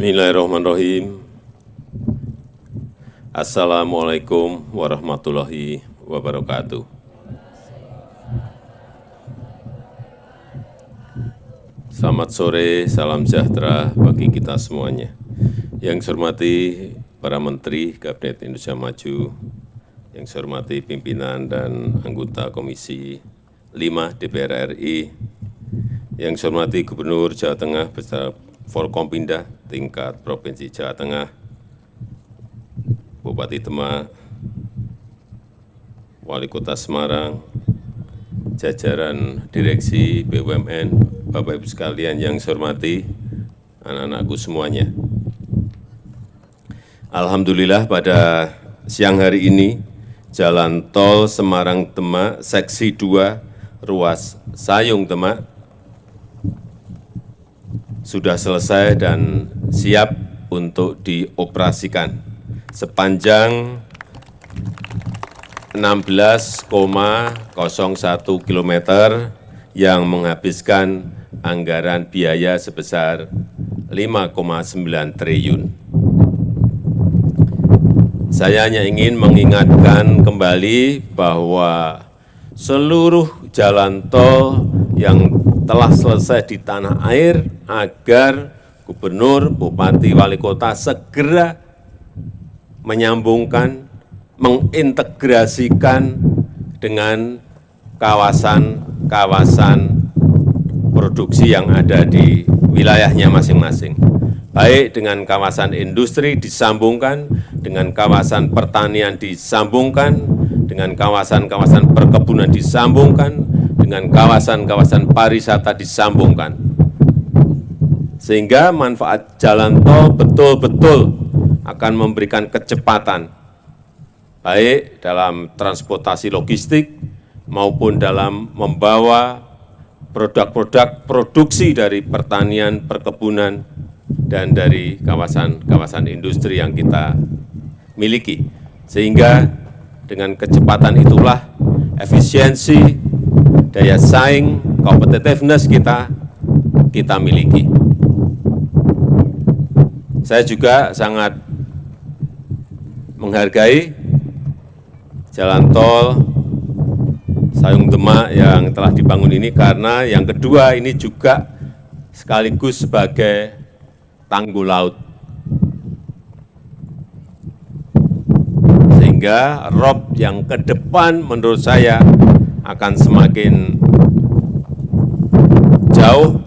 Bismillahirrahmanirrahim. Assalamualaikum warahmatullahi wabarakatuh. Selamat sore, salam sejahtera bagi kita semuanya. Yang saya hormati para Menteri Kabinet Indonesia Maju, yang saya hormati pimpinan dan anggota Komisi 5 DPR RI, yang saya hormati Gubernur Jawa Tengah beserta Forkompinda tingkat Provinsi Jawa Tengah, Bupati Demak, Wali Kota Semarang, jajaran Direksi BUMN, Bapak Ibu sekalian yang saya hormati, anak-anakku semuanya. Alhamdulillah pada siang hari ini, Jalan Tol Semarang-Demak, Seksi 2, Ruas Sayung Demak, sudah selesai dan siap untuk dioperasikan sepanjang 16,01 km yang menghabiskan anggaran biaya sebesar 5,9 triliun. Saya hanya ingin mengingatkan kembali bahwa seluruh jalan tol yang telah selesai di tanah air agar gubernur, bupati, wali kota segera menyambungkan, mengintegrasikan dengan kawasan-kawasan produksi yang ada di wilayahnya masing-masing. Baik dengan kawasan industri disambungkan, dengan kawasan pertanian disambungkan, dengan kawasan-kawasan perkebunan disambungkan, dengan kawasan-kawasan pariwisata disambungkan. Sehingga manfaat jalan tol betul-betul akan memberikan kecepatan, baik dalam transportasi logistik maupun dalam membawa produk-produk produksi dari pertanian, perkebunan, dan dari kawasan-kawasan industri yang kita miliki. Sehingga dengan kecepatan itulah efisiensi, daya saing, competitiveness kita, kita miliki. Saya juga sangat menghargai jalan tol Sayung Demak yang telah dibangun ini karena yang kedua ini juga sekaligus sebagai tanggul laut. Sehingga rob yang ke depan menurut saya akan semakin jauh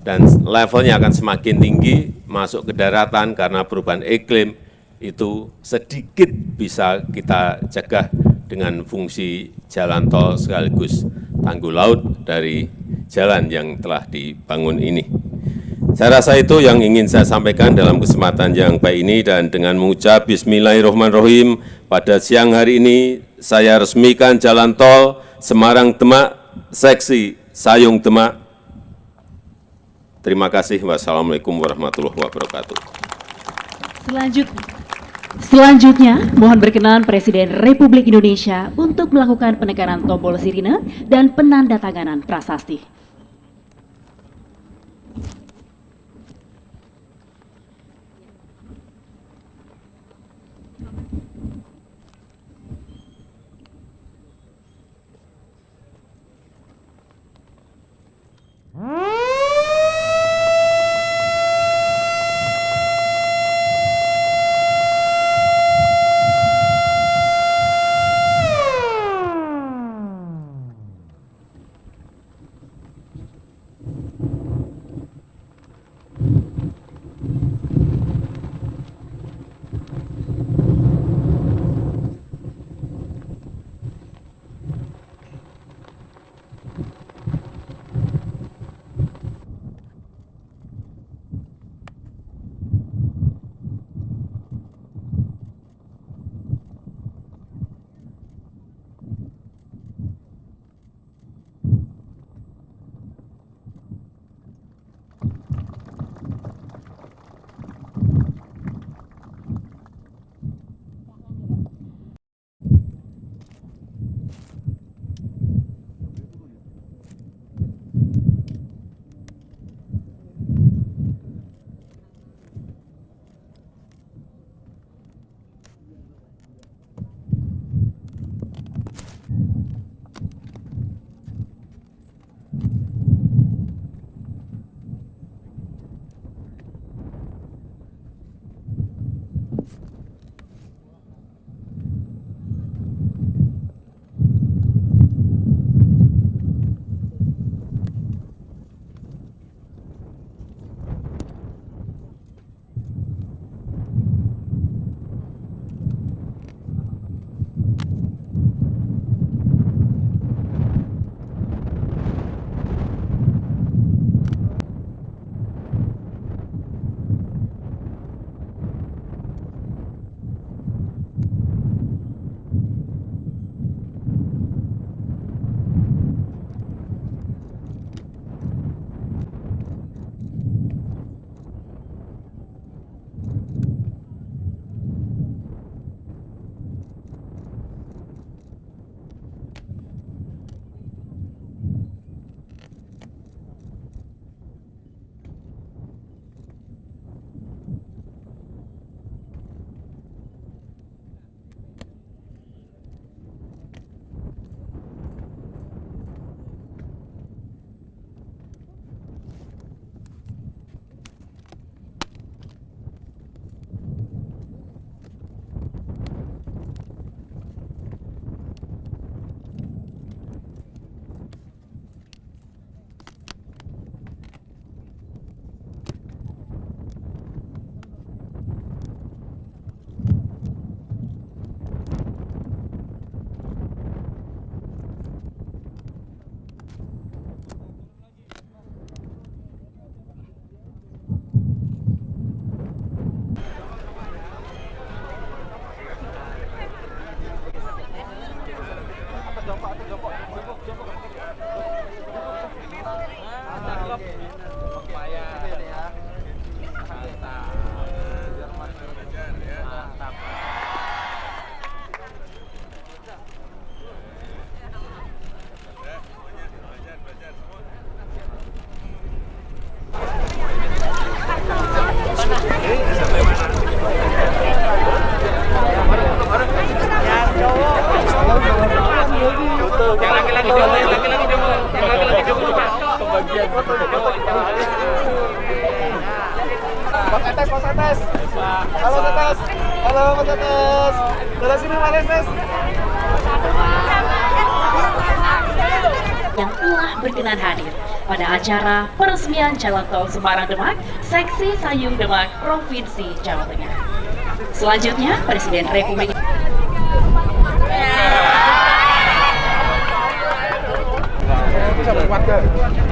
dan levelnya akan semakin tinggi masuk ke daratan karena perubahan iklim itu sedikit bisa kita cegah dengan fungsi jalan tol sekaligus tanggul laut dari jalan yang telah dibangun ini. Saya rasa itu yang ingin saya sampaikan dalam kesempatan yang baik ini dan dengan mengucap Bismillahirrahmanirrahim pada siang hari ini saya resmikan jalan tol Semarang-Demak, seksi Sayung-Demak. Terima kasih. Wassalamualaikum warahmatullahi wabarakatuh. Selanjutnya, Selanjutnya, mohon berkenan Presiden Republik Indonesia untuk melakukan penekanan tombol sirine dan penandatanganan prasasti. Iya, iya, iya. Mas Mas Halo Mas Halo Mas Dari sini Mas Yang telah berkenan hadir pada acara peresmian Jalan Tol Semarang Demak, Seksi Sayung Demak, Provinsi Jawa Tengah. Selanjutnya, Presiden Republik Indonesia.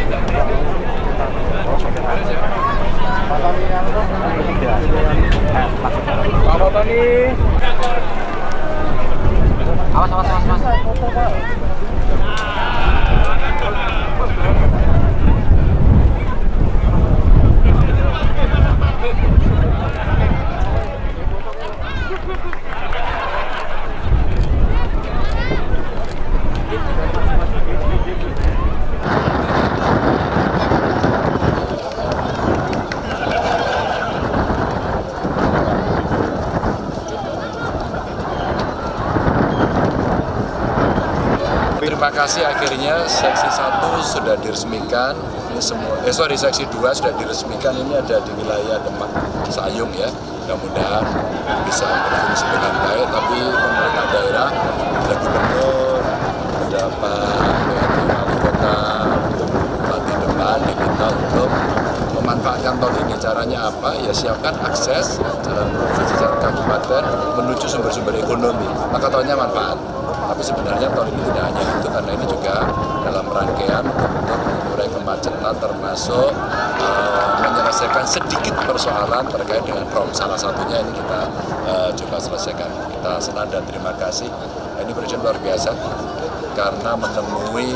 kasih akhirnya seksi 1 sudah diresmikan. Ini semua eh sorry seksi 2 sudah diresmikan. Ini ada di wilayah Demak Sayung ya. Mudah-mudahan bisa berfungsi dengan baik tapi pemerintah daerah ada gubernur, ada Pak Kota, Bupati Demak diminta untuk memanfaatkan tol ini. Caranya apa? Ya siapkan akses jalan provinsi jalan kabupaten menuju sumber-sumber ekonomi. Maka tolnya manfaat. Tapi sebenarnya tol ini tidak hanya itu karena ini juga dalam rangkaian untuk mengurai kemacetan termasuk eh, menyelesaikan sedikit persoalan terkait dengan prom. Salah satunya ini kita eh, coba selesaikan. Kita senang dan terima kasih. Ini presiden luar biasa karena menemui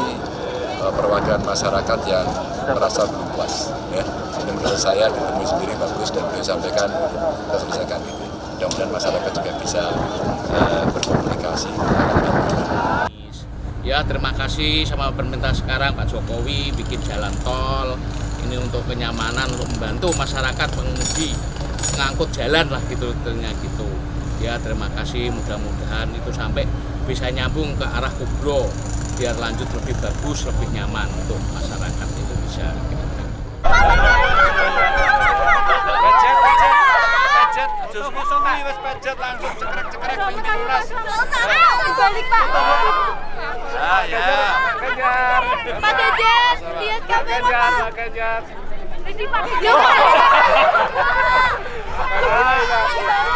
eh, perwakilan masyarakat yang merasa puas ya. Ini menurut saya ditemui sendiri bagus dan beliau sampaikan kita selesaikan itu mudah-mudahan masyarakat juga bisa eh, berkomunikasi. Ya terima kasih sama pemerintah sekarang Pak Jokowi bikin jalan tol. Ini untuk kenyamanan untuk membantu masyarakat pengemudi mengangkut jalan lah gitu ternyata gitu. Ya terima kasih mudah-mudahan itu sampai bisa nyambung ke arah Kubro. Biar lanjut lebih bagus lebih nyaman untuk masyarakat Indonesia nih, wes langsung pengen diulas. Balik Pak. Ah, ya. Kejar. Pak Dejet, lihat kamera Kejar, Pak. Pak, kejar. Ini Pak.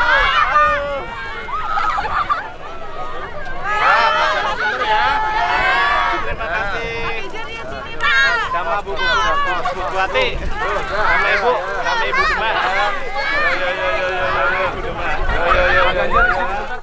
Bu Tuati sama Ibu sama Ibu Demah. Yo yo yo yo yo Ibu Demah. Yo yo yo yo